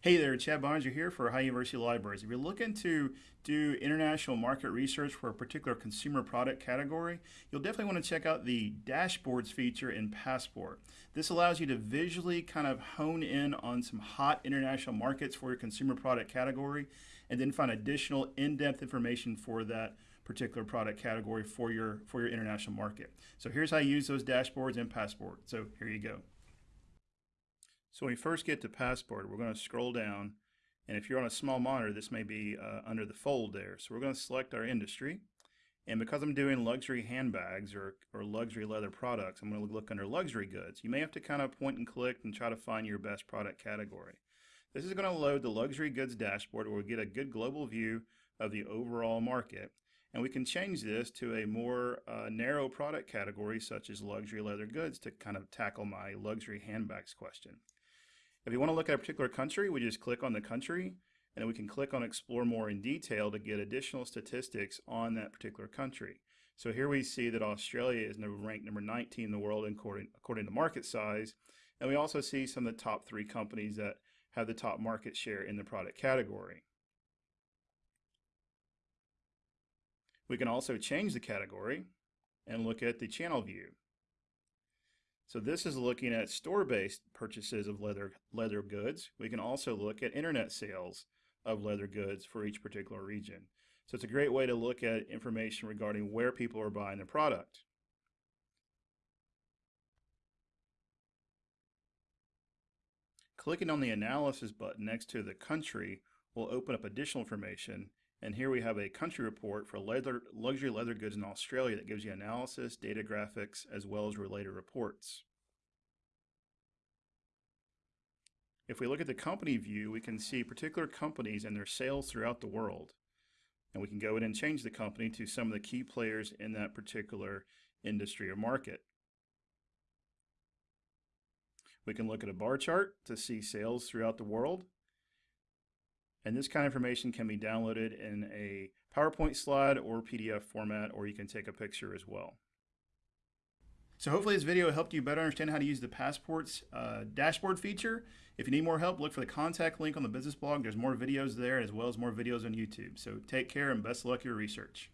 Hey there, Chad Boeninger here for Ohio University Libraries. If you're looking to do international market research for a particular consumer product category, you'll definitely want to check out the dashboards feature in Passport. This allows you to visually kind of hone in on some hot international markets for your consumer product category and then find additional in-depth information for that particular product category for your for your international market. So here's how you use those dashboards in Passport. So here you go. So when we first get to Passport, we're going to scroll down. And if you're on a small monitor, this may be uh, under the fold there. So we're going to select our industry. And because I'm doing luxury handbags or, or luxury leather products, I'm going to look under luxury goods. You may have to kind of point and click and try to find your best product category. This is going to load the luxury goods dashboard where we get a good global view of the overall market. And we can change this to a more uh, narrow product category such as luxury leather goods to kind of tackle my luxury handbags question. If you want to look at a particular country, we just click on the country and we can click on explore more in detail to get additional statistics on that particular country. So here we see that Australia is ranked number 19 in the world according, according to market size. And we also see some of the top three companies that have the top market share in the product category. We can also change the category and look at the channel view. So this is looking at store-based purchases of leather, leather goods. We can also look at internet sales of leather goods for each particular region. So it's a great way to look at information regarding where people are buying the product. Clicking on the analysis button next to the country will open up additional information and here we have a country report for leather, luxury leather goods in Australia that gives you analysis, data graphics, as well as related reports. If we look at the company view, we can see particular companies and their sales throughout the world. And we can go in and change the company to some of the key players in that particular industry or market. We can look at a bar chart to see sales throughout the world. And this kind of information can be downloaded in a PowerPoint slide or PDF format, or you can take a picture as well. So hopefully this video helped you better understand how to use the Passports uh, dashboard feature. If you need more help, look for the contact link on the business blog. There's more videos there as well as more videos on YouTube. So take care and best luck your research.